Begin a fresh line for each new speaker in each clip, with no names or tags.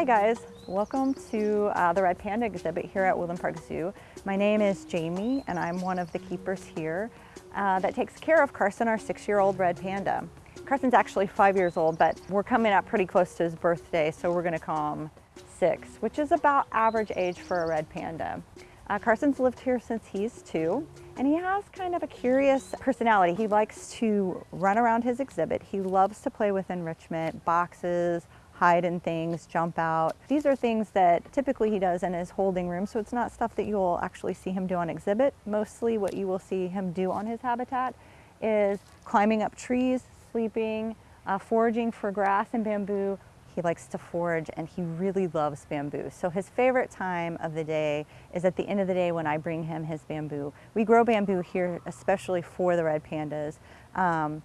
Hi guys, welcome to uh, the Red Panda exhibit here at Woodland Park Zoo. My name is Jamie and I'm one of the keepers here uh, that takes care of Carson, our six-year-old red panda. Carson's actually five years old, but we're coming up pretty close to his birthday, so we're gonna call him six, which is about average age for a red panda. Uh, Carson's lived here since he's two, and he has kind of a curious personality. He likes to run around his exhibit. He loves to play with enrichment, boxes, hide in things, jump out. These are things that typically he does in his holding room, so it's not stuff that you will actually see him do on exhibit. Mostly what you will see him do on his habitat is climbing up trees, sleeping, uh, foraging for grass and bamboo. He likes to forage and he really loves bamboo. So his favorite time of the day is at the end of the day when I bring him his bamboo. We grow bamboo here especially for the red pandas. Um,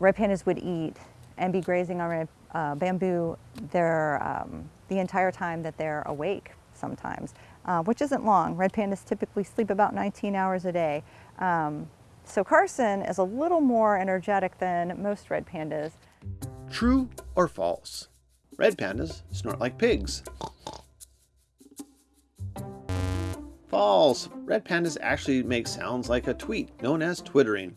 red pandas would eat and be grazing on red uh, bamboo their, um, the entire time that they're awake sometimes, uh, which isn't long. Red pandas typically sleep about 19 hours a day. Um, so Carson is a little more energetic than most red pandas.
True or false? Red pandas snort like pigs. False. Red pandas actually make sounds like a tweet, known as twittering.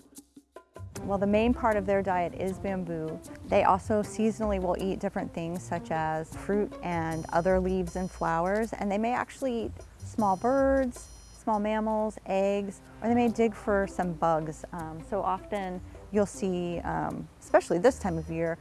Well, the main part of their diet is bamboo. They also seasonally will eat different things such as fruit and other leaves and flowers, and they may actually eat small birds, small mammals, eggs, or they may dig for some bugs. Um, so often you'll see, um, especially this time of year,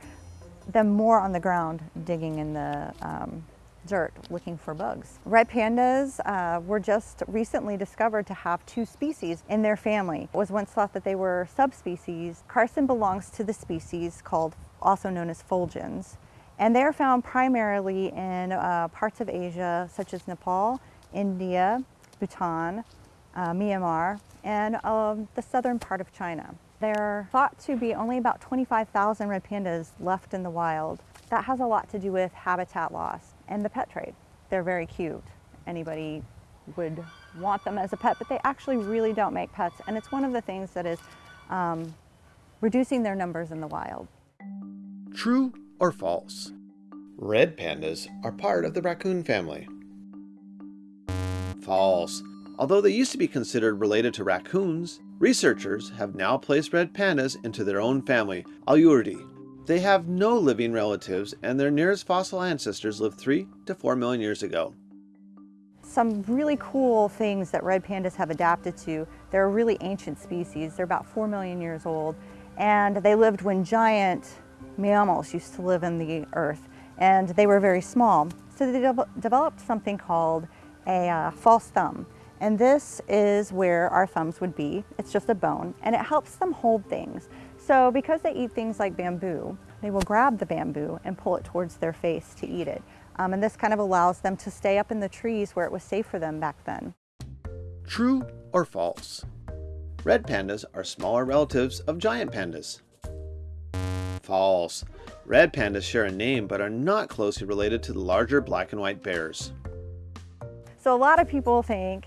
them more on the ground digging in the um, dirt looking for bugs. Red pandas uh, were just recently discovered to have two species in their family. It was once thought that they were subspecies. Carson belongs to the species called, also known as fulgens. And they're found primarily in uh, parts of Asia, such as Nepal, India, Bhutan, uh, Myanmar, and um, the southern part of China. There are thought to be only about 25,000 red pandas left in the wild. That has a lot to do with habitat loss and the pet trade. They're very cute. Anybody would want them as a pet, but they actually really don't make pets. And it's one of the things that is um, reducing their numbers in the wild.
True or false? Red pandas are part of the raccoon family. False. Although they used to be considered related to raccoons, researchers have now placed red pandas into their own family, Ailuridae. They have no living relatives and their nearest fossil ancestors lived 3 to 4 million years ago.
Some really cool things that red pandas have adapted to, they're a really ancient species. They're about 4 million years old and they lived when giant mammals used to live in the earth and they were very small. So they de developed something called a uh, false thumb. And this is where our thumbs would be. It's just a bone and it helps them hold things. So because they eat things like bamboo, they will grab the bamboo and pull it towards their face to eat it. Um, and this kind of allows them to stay up in the trees where it was safe for them back then.
True or false? Red pandas are smaller relatives of giant pandas. False. Red pandas share a name but are not closely related to the larger black and white bears.
So a lot of people think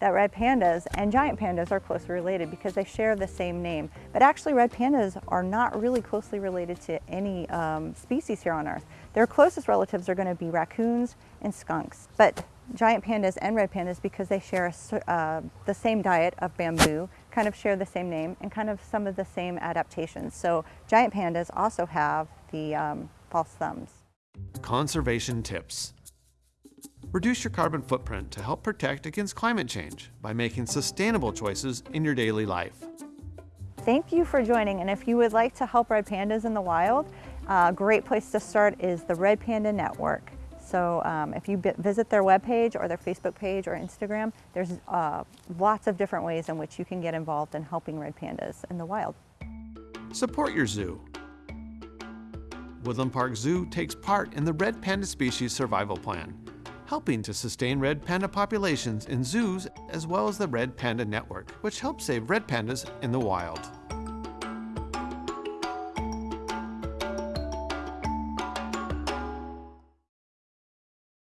that red pandas and giant pandas are closely related because they share the same name. But actually red pandas are not really closely related to any um, species here on Earth. Their closest relatives are going to be raccoons and skunks. But giant pandas and red pandas, because they share a, uh, the same diet of bamboo, kind of share the same name and kind of some of the same adaptations. So giant pandas also have the um, false thumbs.
Conservation tips. Reduce your carbon footprint to help protect against climate change by making sustainable choices in your daily life.
Thank you for joining, and if you would like to help red pandas in the wild, a great place to start is the Red Panda Network. So um, if you visit their webpage or their Facebook page or Instagram, there's uh, lots of different ways in which you can get involved in helping red pandas in the wild.
Support your zoo. Woodland Park Zoo takes part in the Red Panda Species Survival Plan helping to sustain red panda populations in zoos as well as the Red Panda Network, which helps save red pandas in the wild.